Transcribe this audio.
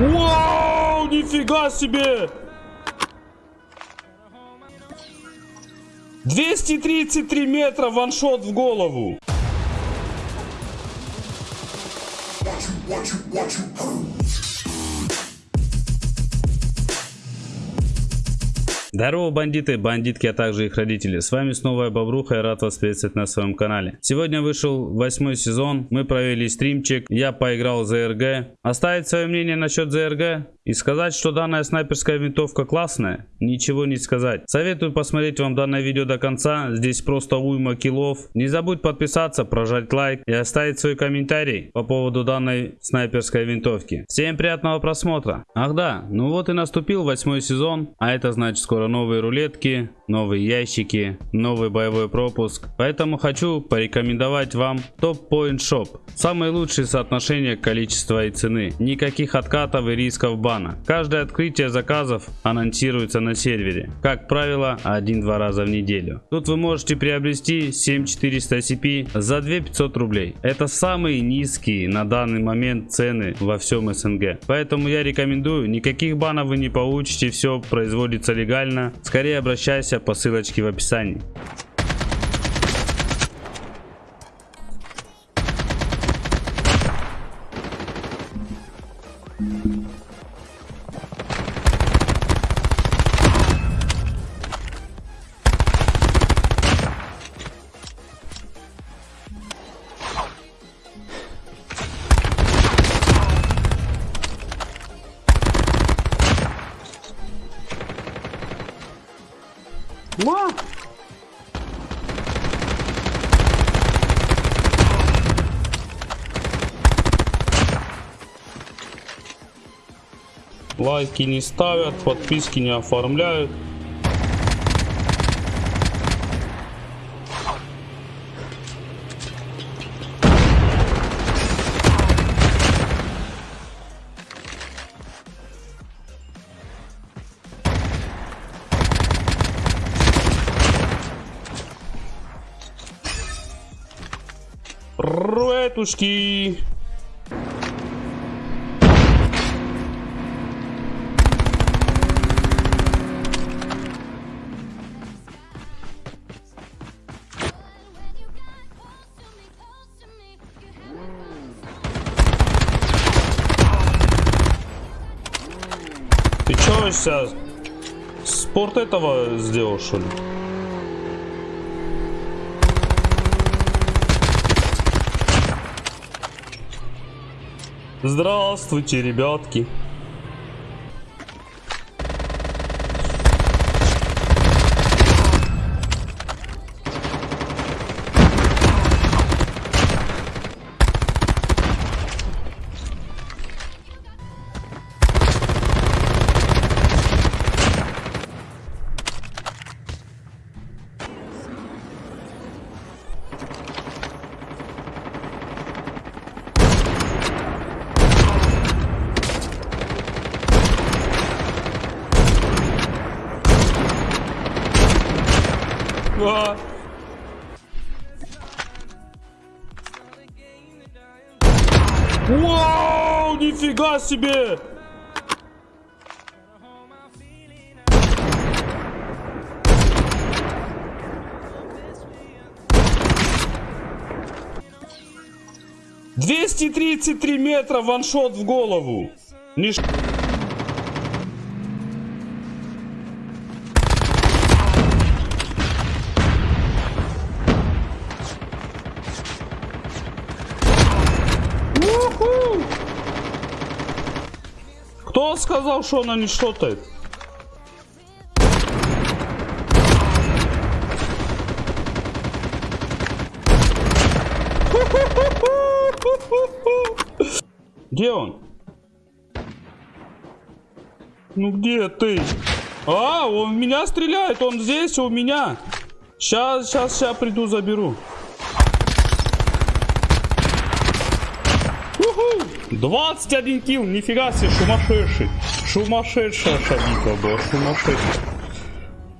Вау, нифига себе! 233 метра ваншот в голову. Здорово, бандиты, бандитки, а также их родители. С вами снова я, Бобруха, и рад вас приветствовать на своем канале. Сегодня вышел восьмой сезон, мы провели стримчик, я поиграл за РГ. Оставить свое мнение насчет ЗРГ и сказать, что данная снайперская винтовка классная, ничего не сказать. Советую посмотреть вам данное видео до конца, здесь просто уйма киллов. Не забудь подписаться, прожать лайк и оставить свой комментарий по поводу данной снайперской винтовки. Всем приятного просмотра. Ах да, ну вот и наступил восьмой сезон, а это значит скоро новые рулетки, новые ящики, новый боевой пропуск. Поэтому хочу порекомендовать вам Top Point Shop. Самые лучшие соотношения количества и цены. Никаких откатов и рисков бана. Каждое открытие заказов анонсируется на сервере. Как правило, один-два раза в неделю. Тут вы можете приобрести 7400 CP за 2500 рублей. Это самые низкие на данный момент цены во всем СНГ. Поэтому я рекомендую, никаких банов вы не получите, все производится легально. Скорее обращайся по ссылочке в описании. Ма! Лайки не ставят, подписки не оформляют. Руэтушки. Ты чё сейчас спорт этого сделал, что ли? Здравствуйте, ребятки. А. Вау, нифига себе! Двести тридцать три метра ваншот в голову. Ниш... Кто сказал, что она не шотает? Где он? Ну где ты? А, он в меня стреляет, он здесь у меня. Сейчас, сейчас, сейчас приду, заберу. 21 килл, нифига себе, сумасшедший. Сумасшедшая шабика была, сумасшедшая.